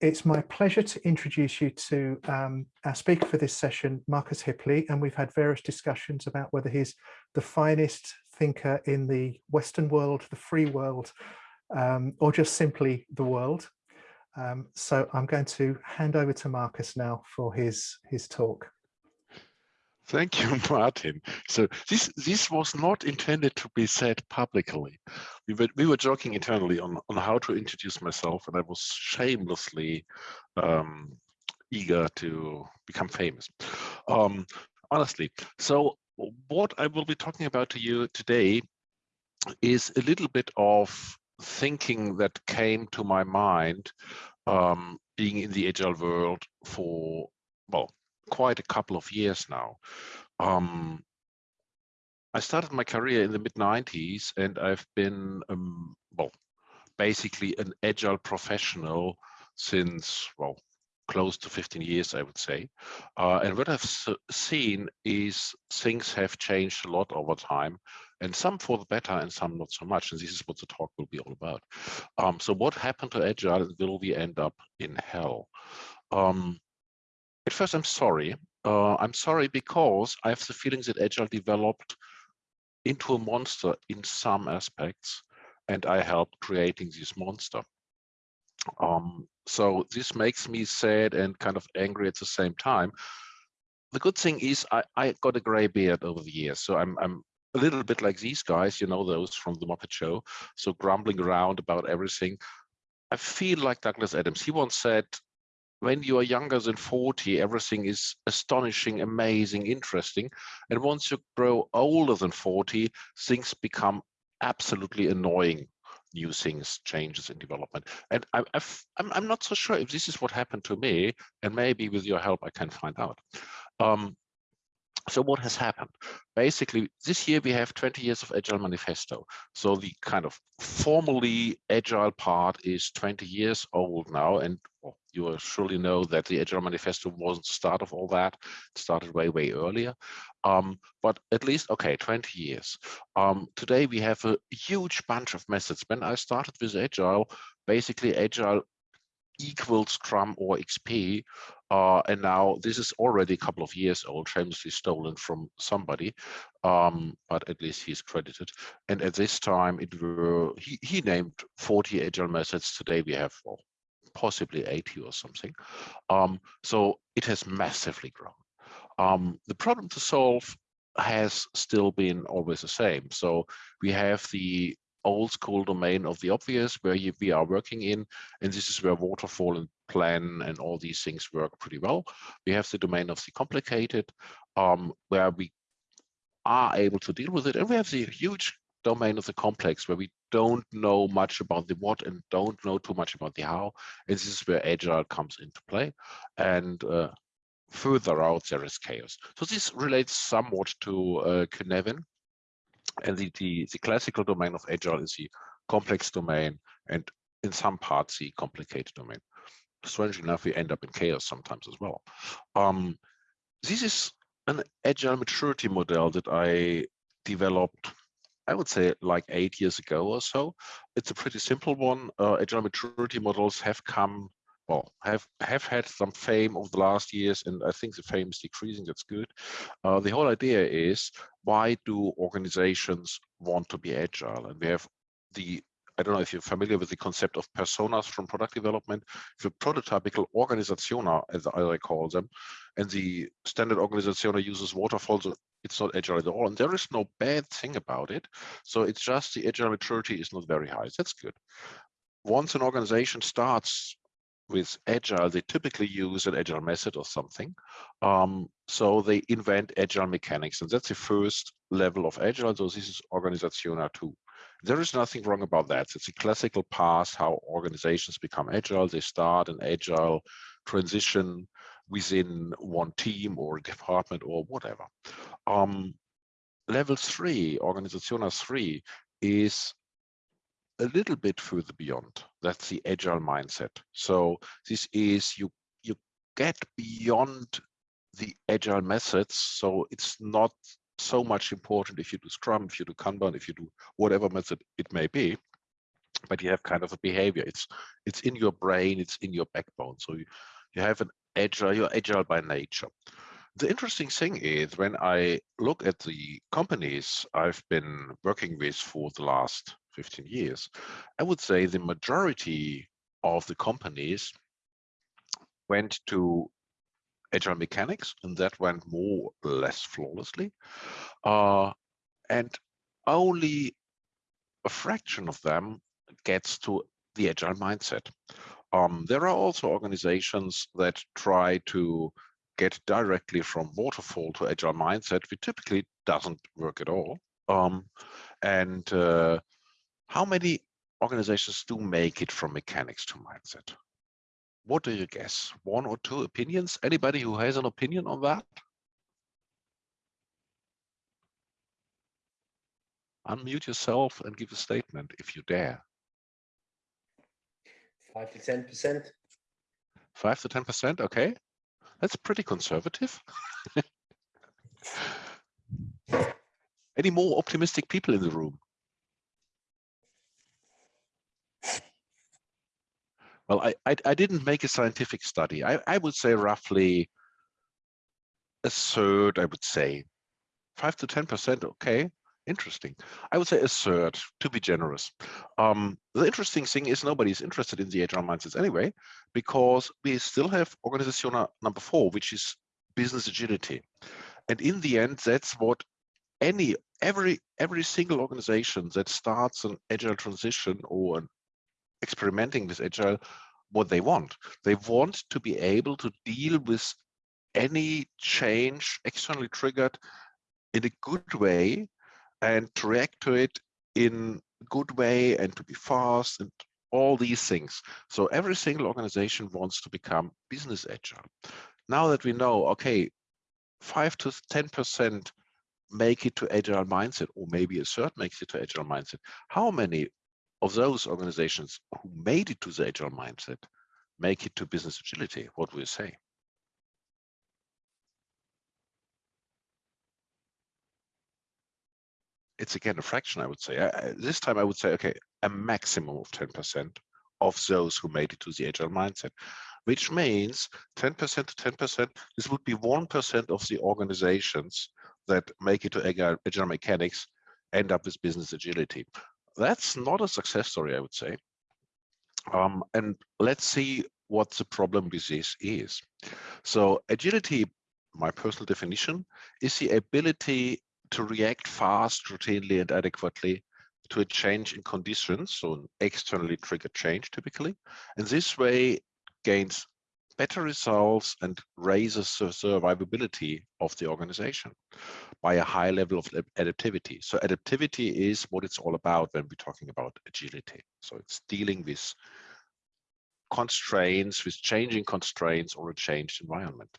it's my pleasure to introduce you to um, our speaker for this session, Marcus Hipley, and we've had various discussions about whether he's the finest thinker in the Western world, the free world, um, or just simply the world. Um, so I'm going to hand over to Marcus now for his, his talk. Thank you, Martin. So this this was not intended to be said publicly. We were we were joking internally on on how to introduce myself, and I was shamelessly um, eager to become famous. Um, honestly, so what I will be talking about to you today is a little bit of thinking that came to my mind um, being in the agile world for well quite a couple of years now. Um, I started my career in the mid 90s and I've been, um, well, basically an agile professional since, well, close to 15 years, I would say. Uh, and what I've seen is things have changed a lot over time and some for the better and some not so much. And this is what the talk will be all about. Um, so what happened to Agile and will we end up in hell? Um, at first, I'm sorry. Uh, I'm sorry because I have the feeling that Agile developed into a monster in some aspects, and I helped creating this monster. Um, so this makes me sad and kind of angry at the same time. The good thing is I, I got a gray beard over the years, so I'm, I'm a little bit like these guys, you know, those from the Muppet Show, so grumbling around about everything. I feel like Douglas Adams. He once said, when you are younger than 40, everything is astonishing, amazing, interesting. And once you grow older than 40, things become absolutely annoying. New things, changes in development. And I, am I'm not so sure if this is what happened to me, and maybe with your help, I can find out. Um, so what has happened? Basically, this year we have 20 years of Agile Manifesto. So the kind of formally Agile part is 20 years old now. And you surely know that the Agile Manifesto wasn't the start of all that. It started way, way earlier. Um, but at least, okay, 20 years. Um, today we have a huge bunch of methods. When I started with Agile, basically Agile equals Scrum or XP. Uh, and now this is already a couple of years old, famously stolen from somebody, um, but at least he's credited. And at this time, it were he, he named 40 agile methods. Today we have well, possibly 80 or something. Um, so it has massively grown. Um, the problem to solve has still been always the same. So we have the old school domain of the obvious where you, we are working in, and this is where waterfall and plan and all these things work pretty well. We have the domain of the complicated, um, where we are able to deal with it, and we have the huge domain of the complex where we don't know much about the what and don't know too much about the how. And this is where agile comes into play. And uh, further out, there is chaos. So this relates somewhat to uh, Cynefin, and the, the, the classical domain of Agile is the complex domain and in some parts the complicated domain. Strangely enough, we end up in chaos sometimes as well. Um, this is an Agile maturity model that I developed, I would say like eight years ago or so. It's a pretty simple one. Uh, Agile maturity models have come well, have have had some fame over the last years, and I think the fame is decreasing. That's good. Uh, the whole idea is why do organizations want to be agile? And we have the I don't know if you're familiar with the concept of personas from product development. The prototypical organizationa, as I call them, and the standard organizationa uses waterfalls. It's not agile at all, and there is no bad thing about it. So it's just the agile maturity is not very high. That's good. Once an organization starts with agile, they typically use an agile method or something. Um, so they invent agile mechanics, and that's the first level of agile. So this is Organisationa 2. There is nothing wrong about that. It's a classical path how organizations become agile. They start an agile transition within one team or department or whatever. Um, level three, Organisationa 3, is a little bit further beyond. That's the agile mindset. So this is you you get beyond the agile methods. So it's not so much important if you do Scrum, if you do Kanban, if you do whatever method it may be. but you have kind of a behavior. It's it's in your brain, it's in your backbone. So you, you have an agile, you're agile by nature. The interesting thing is when I look at the companies I've been working with for the last 15 years, I would say the majority of the companies went to agile mechanics and that went more or less flawlessly. Uh, and only a fraction of them gets to the agile mindset. Um, there are also organizations that try to get directly from waterfall to agile mindset, which typically doesn't work at all. Um, and uh, how many organizations do make it from mechanics to mindset? What do you guess? One or two opinions? Anybody who has an opinion on that? Unmute yourself and give a statement if you dare. Five to ten percent. Five to ten percent, okay. That's pretty conservative. Any more optimistic people in the room? Well, I, I, I didn't make a scientific study. I, I would say roughly a third, I would say. Five to 10%, okay, interesting. I would say a third, to be generous. Um, the interesting thing is nobody's interested in the agile mindsets anyway, because we still have organization number four, which is business agility. And in the end, that's what any every every single organization that starts an agile transition or an experimenting with agile what they want. They want to be able to deal with any change externally triggered in a good way and to react to it in a good way and to be fast and all these things. So every single organization wants to become business agile. Now that we know, okay, five to 10% make it to agile mindset, or maybe a third makes it to agile mindset, how many of those organizations who made it to the agile mindset make it to business agility? What will you say? It's again a fraction, I would say. I, this time I would say, okay, a maximum of 10% of those who made it to the agile mindset, which means 10% to 10%, this would be 1% of the organizations that make it to agile, agile mechanics end up with business agility that's not a success story, I would say. Um, and let's see what the problem with this is. So agility, my personal definition, is the ability to react fast, routinely, and adequately to a change in conditions, so an externally triggered change typically. And this way gains better results and raises the survivability of the organization by a high level of adaptivity. So adaptivity is what it's all about when we're talking about agility. So it's dealing with constraints, with changing constraints or a changed environment.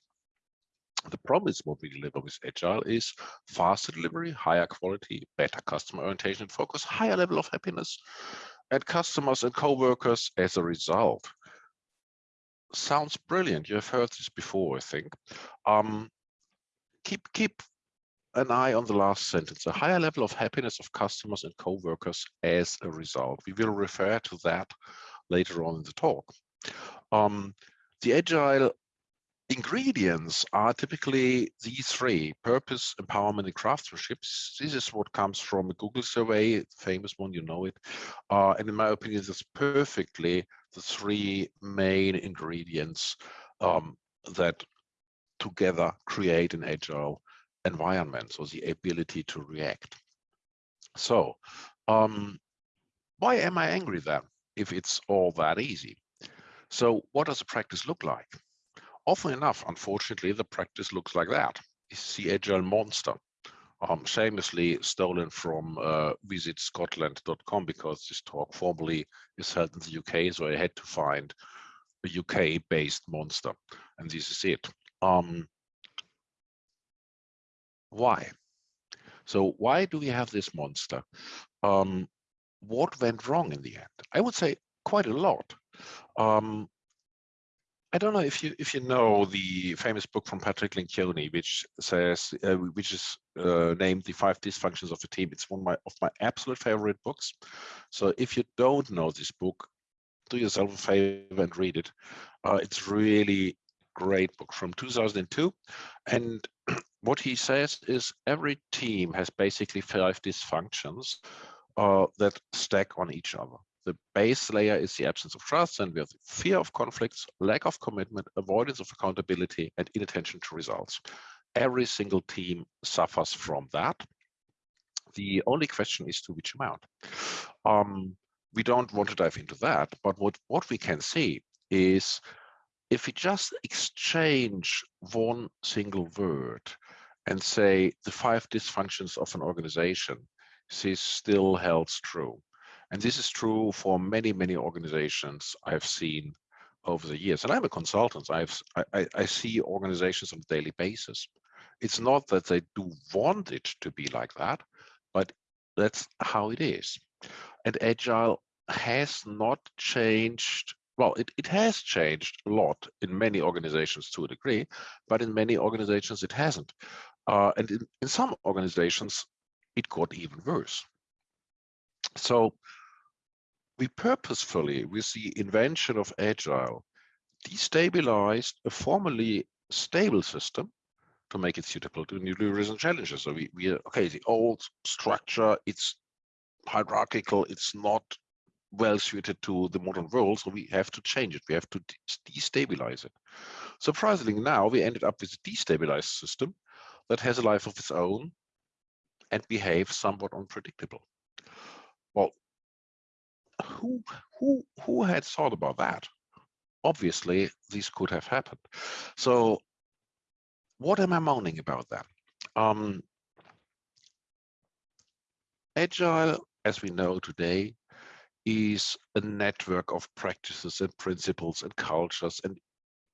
The problem is what we deliver with Agile is faster delivery, higher quality, better customer orientation and focus, higher level of happiness, and customers and co-workers as a result sounds brilliant. You've heard this before, I think. Um, keep keep an eye on the last sentence, a higher level of happiness of customers and co-workers as a result. We will refer to that later on in the talk. Um, the agile ingredients are typically these three, purpose, empowerment, and craftsmanship. This is what comes from a Google survey, famous one, you know it. Uh, and in my opinion, this perfectly the three main ingredients um, that together create an agile environment, so the ability to react. So um, why am I angry then, if it's all that easy? So what does the practice look like? Often enough, unfortunately, the practice looks like that. It's the agile monster, um, famously stolen from uh, visitscotland.com because this talk formally is held in the UK, so I had to find a UK-based monster, and this is it. Um, why? So why do we have this monster? Um, what went wrong in the end? I would say quite a lot. Um, I don't know if you if you know the famous book from Patrick Lencioni, which says uh, which is uh, named "The Five Dysfunctions of a Team." It's one of my of my absolute favorite books. So if you don't know this book, do yourself a favor and read it. Uh, it's really great book from 2002, and what he says is every team has basically five dysfunctions uh, that stack on each other. The base layer is the absence of trust, and we have fear of conflicts, lack of commitment, avoidance of accountability, and inattention to results. Every single team suffers from that. The only question is to which amount. Um, we don't want to dive into that, but what, what we can see is if we just exchange one single word and say the five dysfunctions of an organization, this still holds true. And this is true for many, many organizations I've seen over the years. And I'm a consultant. I've, I, I see organizations on a daily basis. It's not that they do want it to be like that, but that's how it is. And Agile has not changed. Well, it, it has changed a lot in many organizations to a degree, but in many organizations it hasn't. Uh, and in, in some organizations, it got even worse. So we purposefully, with the invention of Agile, destabilized a formerly stable system to make it suitable to newly recent challenges. So we, we okay, the old structure, it's hierarchical, it's not well suited to the modern world, so we have to change it. We have to destabilize it. Surprisingly, now we ended up with a destabilized system that has a life of its own and behaves somewhat unpredictable. Who who who had thought about that? Obviously, this could have happened. So, what am I moaning about then? Um, Agile, as we know today, is a network of practices and principles and cultures and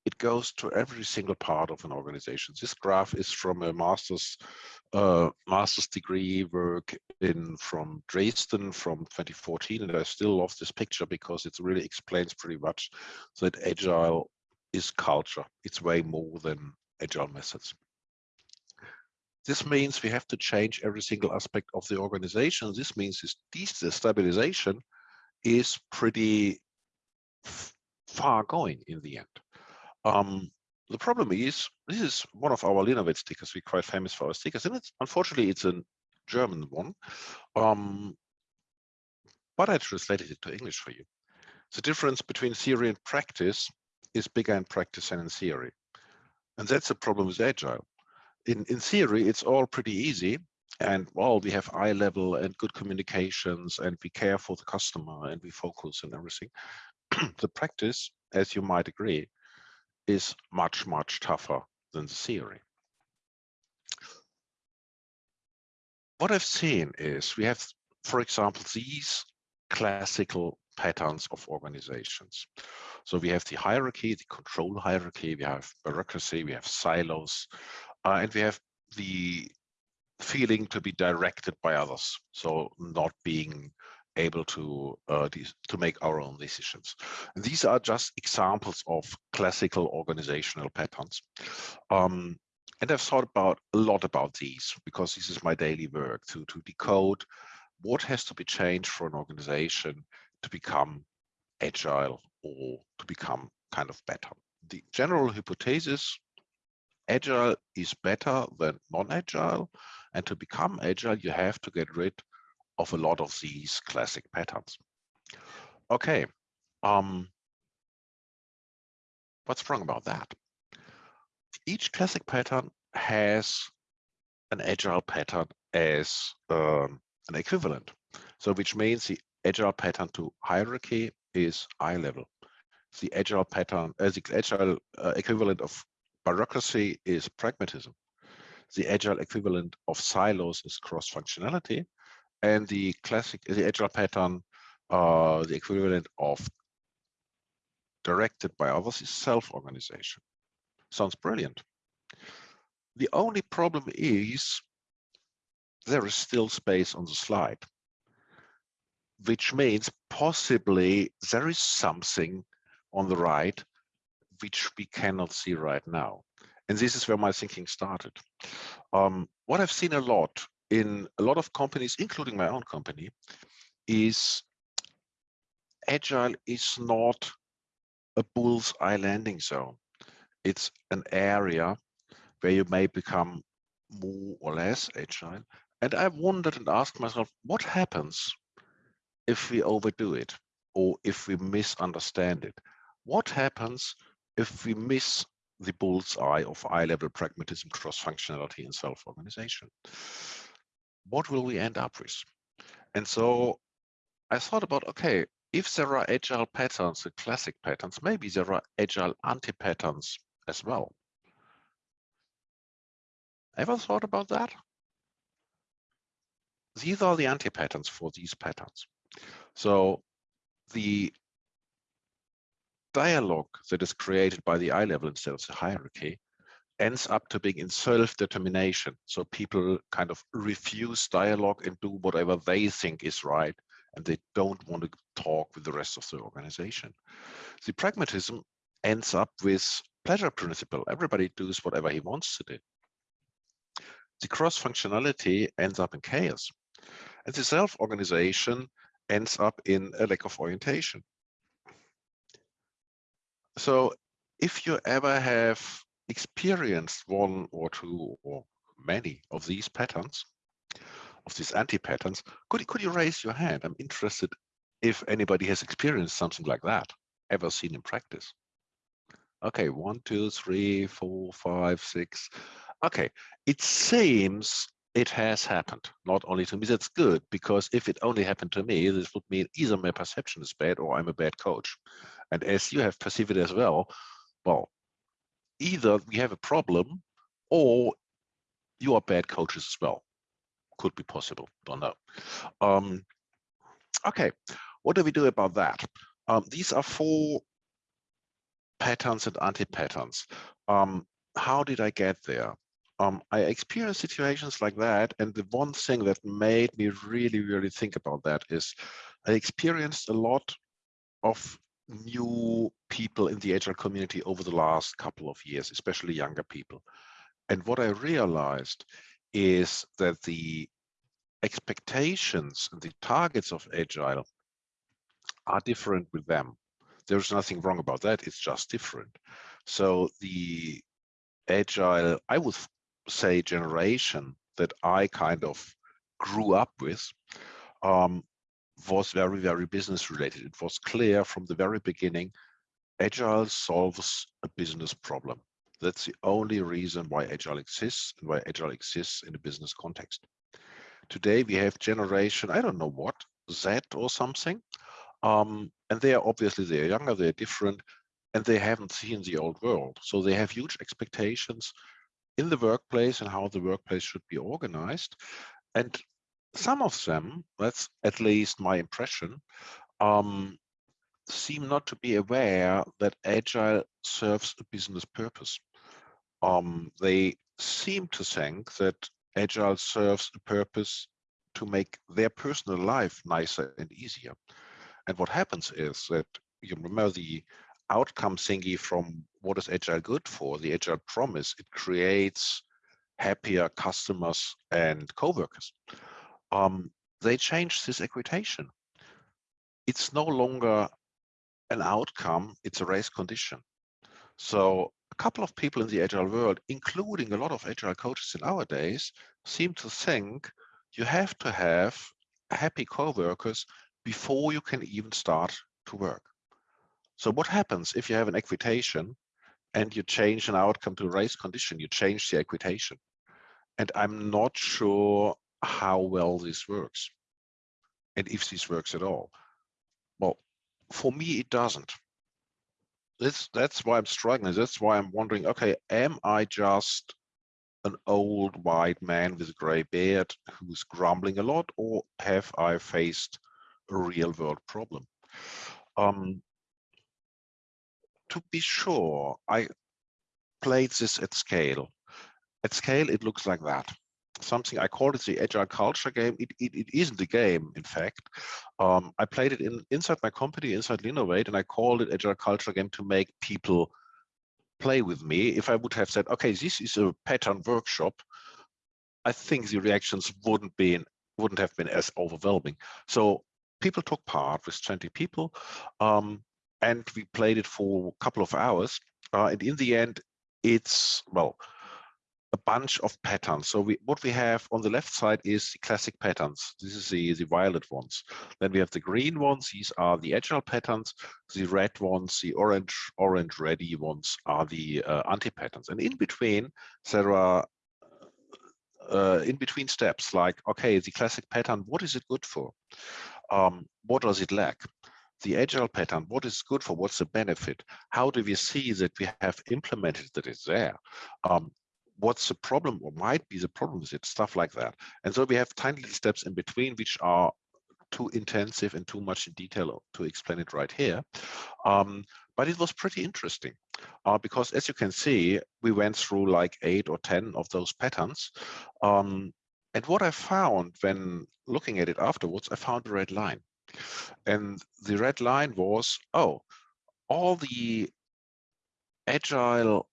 it goes to every single part of an organization. This graph is from a master's uh, master's degree work in from Dresden from 2014, and I still love this picture because it really explains pretty much that agile is culture. It's way more than agile methods. This means we have to change every single aspect of the organization. This means this destabilization is pretty far going in the end. Um, the problem is, this is one of our LeanOvates stickers. We're quite famous for our stickers, and it's unfortunately it's a German one. Um, but I translated it to English for you. The difference between theory and practice is bigger in practice than in theory. And that's the problem with Agile. In, in theory, it's all pretty easy. And well, we have eye level and good communications and we care for the customer and we focus and everything. the practice, as you might agree, is much, much tougher than the theory. What I've seen is we have, for example, these classical patterns of organizations. So we have the hierarchy, the control hierarchy, we have bureaucracy, we have silos, uh, and we have the feeling to be directed by others. So not being able to uh, to make our own decisions. And these are just examples of classical organizational patterns. Um, and I've thought about a lot about these because this is my daily work to, to decode what has to be changed for an organization to become agile or to become kind of better. The general hypothesis, agile is better than non-agile. And to become agile, you have to get rid of a lot of these classic patterns. Okay, um, what's wrong about that? Each classic pattern has an agile pattern as um, an equivalent. So which means the agile pattern to hierarchy is eye level. The agile pattern, as uh, the agile uh, equivalent of bureaucracy is pragmatism. The agile equivalent of silos is cross-functionality and the classic, the agile pattern, uh, the equivalent of directed by others is self-organization. Sounds brilliant. The only problem is there is still space on the slide, which means possibly there is something on the right which we cannot see right now. And this is where my thinking started. Um, what I've seen a lot in a lot of companies, including my own company, is agile is not a bull's eye landing zone. It's an area where you may become more or less agile. And I wondered and asked myself, what happens if we overdo it or if we misunderstand it? What happens if we miss the bull's eye of eye-level pragmatism, cross-functionality, and self-organization? What will we end up with? And mm. so I thought about, okay, if there are agile patterns, the classic patterns, maybe there are agile anti-patterns as well. Ever thought about that? These are the anti-patterns for these patterns. So the dialogue that is created by the eye level instead of the hierarchy ends up to being in self-determination. So people kind of refuse dialogue and do whatever they think is right, and they don't want to talk with the rest of the organization. The pragmatism ends up with pleasure principle. Everybody does whatever he wants to do. The cross-functionality ends up in chaos. And the self-organization ends up in a lack of orientation. So if you ever have experienced one or two or many of these patterns, of these anti-patterns, could, could you raise your hand? I'm interested if anybody has experienced something like that, ever seen in practice. Okay, one, two, three, four, five, six. Okay, it seems it has happened, not only to me. That's good, because if it only happened to me, this would mean either my perception is bad or I'm a bad coach. And as you have perceived it as well, well, either we have a problem or you are bad coaches as well. Could be possible, don't know. Um, okay, what do we do about that? Um, these are four patterns and anti-patterns. Um, how did I get there? Um, I experienced situations like that, and the one thing that made me really, really think about that is I experienced a lot of new people in the agile community over the last couple of years, especially younger people. And what I realized is that the expectations and the targets of agile are different with them. There's nothing wrong about that. It's just different. So the agile, I would say generation that I kind of grew up with um, was very, very business related. It was clear from the very beginning, Agile solves a business problem. That's the only reason why Agile exists and why Agile exists in a business context. Today we have generation, I don't know what, Z or something. Um, and they are obviously, they're younger, they're different, and they haven't seen the old world. So they have huge expectations in the workplace and how the workplace should be organized. And some of them, that's at least my impression, um, seem not to be aware that Agile serves a business purpose. Um, they seem to think that Agile serves a purpose to make their personal life nicer and easier. And what happens is that you remember the outcome thingy from what is Agile good for, the Agile promise, it creates happier customers and co-workers um, they changed this equitation. It's no longer an outcome, it's a race condition. So a couple of people in the agile world, including a lot of agile coaches in our days, seem to think you have to have happy co-workers before you can even start to work. So what happens if you have an equitation and you change an outcome to a race condition, you change the equitation. And I'm not sure how well this works and if this works at all. Well, for me, it doesn't. That's, that's why I'm struggling. That's why I'm wondering, okay, am I just an old white man with a gray beard who's grumbling a lot, or have I faced a real world problem? Um, to be sure, I played this at scale. At scale, it looks like that something I called it the agile culture game. It, it, it isn't a game, in fact. Um, I played it in inside my company, inside LeanOvate, and I called it agile culture game to make people play with me. If I would have said, okay, this is a pattern workshop, I think the reactions wouldn't be wouldn't have been as overwhelming. So people took part with 20 people, um, and we played it for a couple of hours. Uh, and in the end, it's well, bunch of patterns. So we, what we have on the left side is the classic patterns. This is the, the violet ones. Then we have the green ones. These are the agile patterns. The red ones, the orange, orange, ready ones are the uh, anti-patterns. And in between, there are uh, in between steps like, okay, the classic pattern, what is it good for? Um, what does it lack? The agile pattern, what is good for? What's the benefit? How do we see that we have implemented that it's there? Um, what's the problem or might be the problem with it, stuff like that. And so we have tiny little steps in between, which are too intensive and too much in detail to explain it right here. Um, but it was pretty interesting uh, because as you can see, we went through like eight or 10 of those patterns. Um, and what I found when looking at it afterwards, I found a red line. And the red line was, oh, all the agile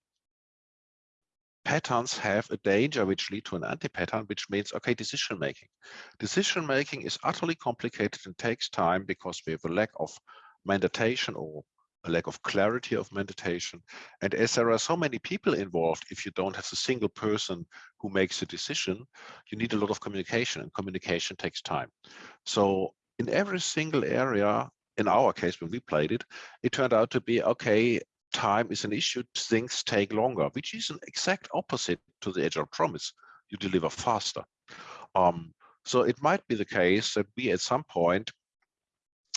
patterns have a danger which lead to an anti-pattern, which means, okay, decision making. Decision making is utterly complicated and takes time because we have a lack of meditation or a lack of clarity of meditation. And as there are so many people involved, if you don't have a single person who makes a decision, you need a lot of communication and communication takes time. So in every single area, in our case, when we played it, it turned out to be, okay, time is an issue, things take longer, which is an exact opposite to the agile promise. You deliver faster. Um, so it might be the case that we at some point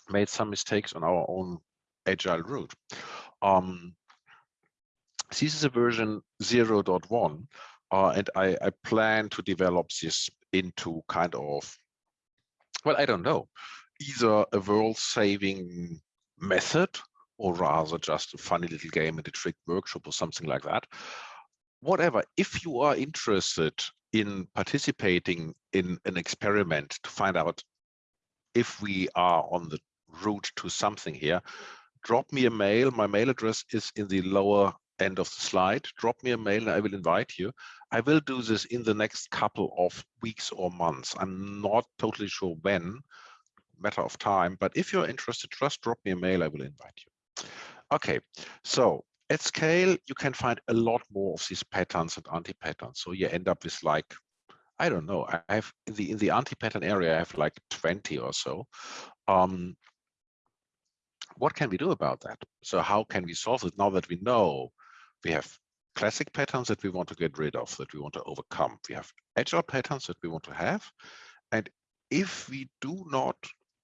made some mistakes on our own agile route. Um, this is a version 0.1, uh, and I, I plan to develop this into kind of, well, I don't know, either a world-saving method or rather just a funny little game and a trick workshop or something like that. Whatever, if you are interested in participating in an experiment to find out if we are on the route to something here, drop me a mail. My mail address is in the lower end of the slide. Drop me a mail and I will invite you. I will do this in the next couple of weeks or months. I'm not totally sure when, matter of time, but if you're interested, just drop me a mail. I will invite you. Okay, so at scale, you can find a lot more of these patterns and anti-patterns. So you end up with like, I don't know, I have in the in the anti-pattern area, I have like 20 or so. Um, what can we do about that? So how can we solve it now that we know we have classic patterns that we want to get rid of, that we want to overcome. We have agile patterns that we want to have. And if we do not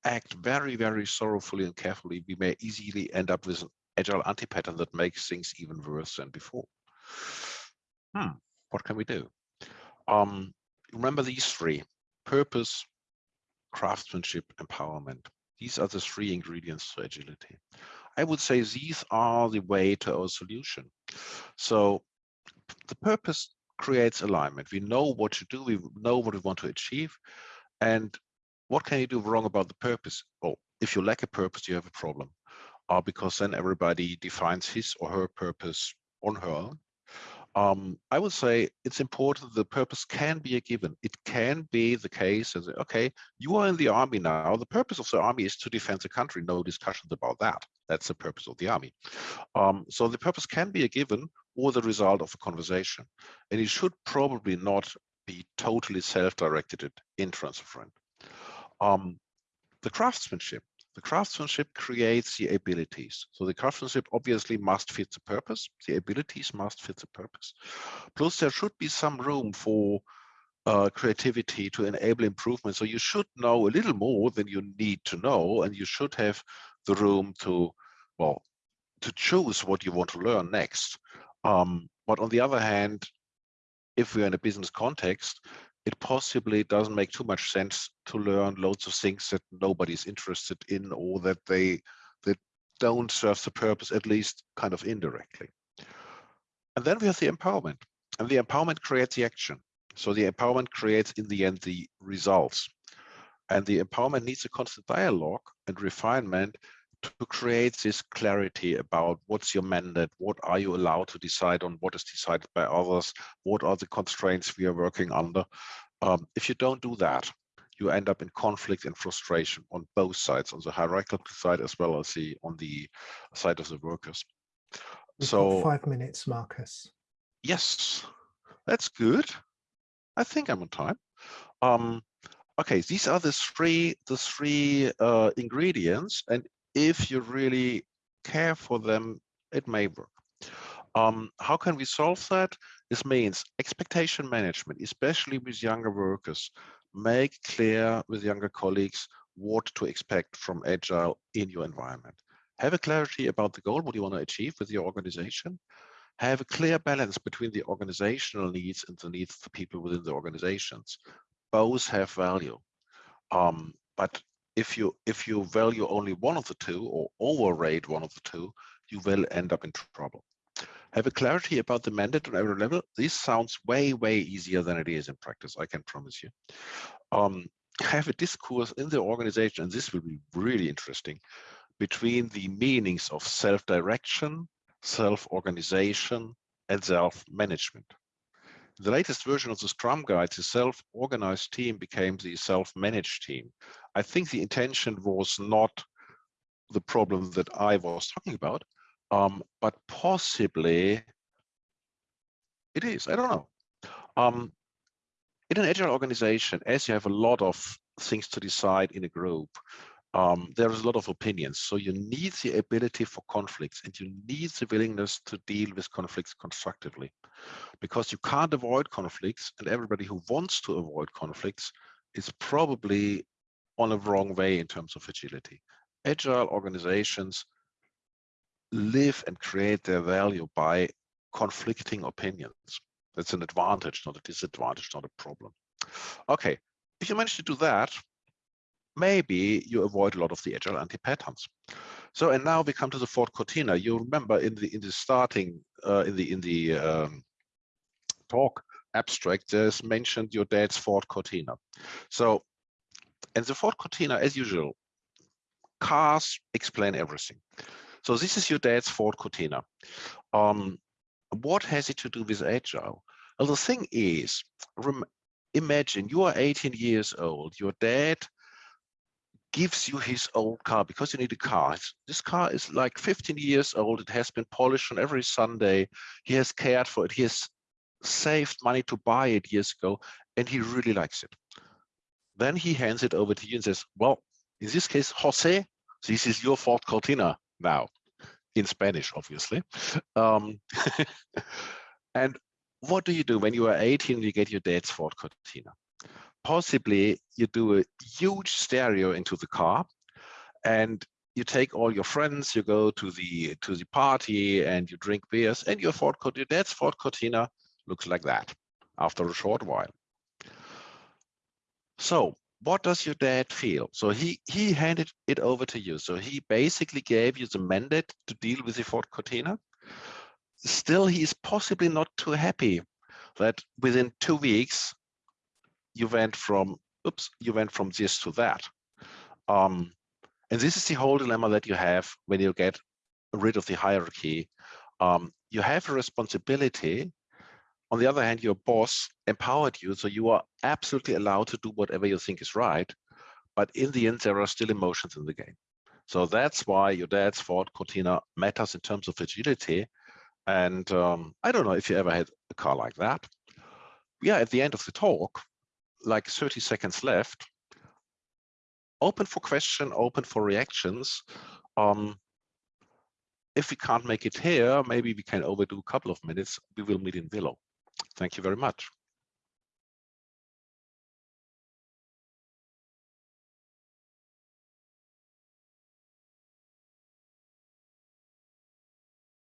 act very, very sorrowfully and carefully, we may easily end up with an agile anti-pattern that makes things even worse than before. Hmm, what can we do? Um, remember these three, purpose, craftsmanship, empowerment. These are the three ingredients to agility. I would say these are the way to our solution. So the purpose creates alignment. We know what to do, we know what we want to achieve, and what can you do wrong about the purpose? Well, if you lack a purpose, you have a problem. Uh, because then everybody defines his or her purpose on her own. Um, I would say it's important the purpose can be a given. It can be the case as, okay, you are in the army now. The purpose of the army is to defend the country. No discussions about that. That's the purpose of the army. Um, so the purpose can be a given or the result of a conversation. And it should probably not be totally self-directed in friend. Um, the craftsmanship. The craftsmanship creates the abilities. So the craftsmanship obviously must fit the purpose. The abilities must fit the purpose. Plus there should be some room for uh, creativity to enable improvement. So you should know a little more than you need to know, and you should have the room to, well, to choose what you want to learn next. Um, but on the other hand, if we're in a business context, it possibly doesn't make too much sense to learn loads of things that nobody's interested in or that they that don't serve the purpose at least kind of indirectly. And then we have the empowerment and the empowerment creates the action. So the empowerment creates in the end the results. And the empowerment needs a constant dialogue and refinement to create this clarity about what's your mandate, what are you allowed to decide on, what is decided by others, what are the constraints we are working under. Um, if you don't do that, you end up in conflict and frustration on both sides, on the hierarchical side as well as the on the side of the workers. We've so five minutes, Marcus. Yes, that's good. I think I'm on time. Um, okay, these are the three the three uh, ingredients, and if you really care for them, it may work. Um, how can we solve that? This means expectation management, especially with younger workers. Make clear with younger colleagues what to expect from Agile in your environment. Have a clarity about the goal, what you want to achieve with your organization. Have a clear balance between the organizational needs and the needs of the people within the organizations. Both have value. Um, but if you if you value only one of the two or overrate one of the two, you will end up in trouble. Have a clarity about the mandate on every level. This sounds way, way easier than it is in practice, I can promise you. Um, have a discourse in the organization, and this will be really interesting, between the meanings of self-direction, self-organization, and self-management. The latest version of the Scrum Guide, the self-organized team became the self-managed team. I think the intention was not the problem that I was talking about, um, but possibly it is, I don't know. Um, in an agile organization, as you have a lot of things to decide in a group, um, there is a lot of opinions. So you need the ability for conflicts and you need the willingness to deal with conflicts constructively because you can't avoid conflicts and everybody who wants to avoid conflicts is probably on a wrong way in terms of agility. Agile organizations live and create their value by conflicting opinions. That's an advantage, not a disadvantage, not a problem. Okay, if you manage to do that, maybe you avoid a lot of the agile anti-patterns. So, and now we come to the Ford Cortina. You remember in the in the starting uh, in the in the um, talk abstract, there's mentioned your dad's Ford Cortina. So, and the Ford Cortina, as usual, cars explain everything. So this is your dad's Ford Cortina. Um, what has it to do with Agile? Well, the thing is, imagine you are 18 years old, your dad gives you his old car because you need a car. This car is like 15 years old. It has been polished on every Sunday. He has cared for it. He has saved money to buy it years ago, and he really likes it. Then he hands it over to you and says, well, in this case, Jose, this is your Ford Cortina now, in Spanish, obviously. Um, and what do you do when you are 18 and you get your dad's Ford Cortina? Possibly you do a huge stereo into the car and you take all your friends, you go to the to the party and you drink beers and your Ford Cortina, Ford Cortina looks like that after a short while. So what does your dad feel? So he he handed it over to you. So he basically gave you the mandate to deal with the Ford Cortina. Still, he is possibly not too happy that within two weeks you went from oops you went from this to that. Um, and this is the whole dilemma that you have when you get rid of the hierarchy. Um, you have a responsibility. On the other hand your boss empowered you so you are absolutely allowed to do whatever you think is right. But in the end there are still emotions in the game. So that's why your dad's Ford Cortina matters in terms of agility. And um, I don't know if you ever had a car like that. Yeah, at the end of the talk, like 30 seconds left. Open for question, open for reactions. Um, if we can't make it here, maybe we can overdo a couple of minutes. We will meet in Willow. Thank you very much.